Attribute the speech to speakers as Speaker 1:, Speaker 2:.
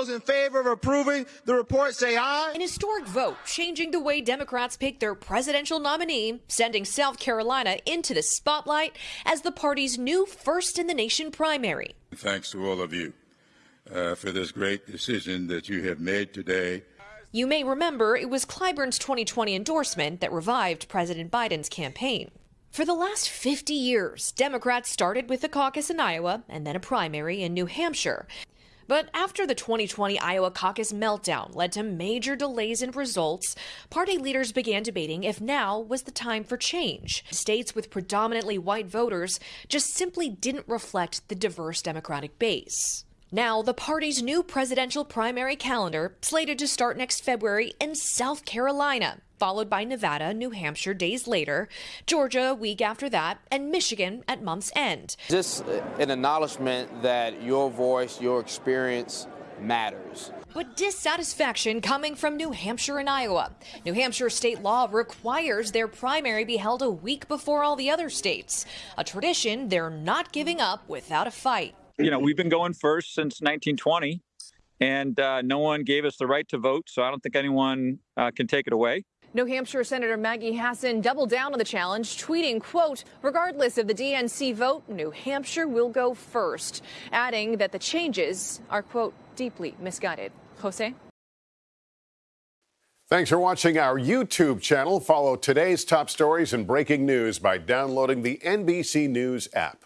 Speaker 1: those in favor of approving the report say aye.
Speaker 2: An historic vote changing the way Democrats pick their presidential nominee, sending South Carolina into the spotlight as the party's new first in the nation primary.
Speaker 3: Thanks to all of you uh, for this great decision that you have made today.
Speaker 2: You may remember it was Clyburn's 2020 endorsement that revived President Biden's campaign. For the last 50 years, Democrats started with a caucus in Iowa and then a primary in New Hampshire. But after the 2020 Iowa caucus meltdown led to major delays in results, party leaders began debating if now was the time for change. States with predominantly white voters just simply didn't reflect the diverse Democratic base. Now, the party's new presidential primary calendar slated to start next February in South Carolina, followed by Nevada, New Hampshire days later, Georgia a week after that, and Michigan at month's end.
Speaker 4: Just uh, an acknowledgement that your voice, your experience matters.
Speaker 2: But dissatisfaction coming from New Hampshire and Iowa. New Hampshire state law requires their primary be held a week before all the other states, a tradition they're not giving up without a fight
Speaker 5: you know, we've been going first since 1920, and uh, no one gave us the right to vote, so I don't think anyone uh, can take it away.
Speaker 6: New Hampshire Senator Maggie Hassan doubled down on the challenge, tweeting, quote, regardless of the DNC vote, New Hampshire will go first, adding that the changes are, quote, deeply misguided. Jose?
Speaker 7: Thanks for watching our YouTube channel. Follow today's top stories and breaking news by downloading the NBC News app.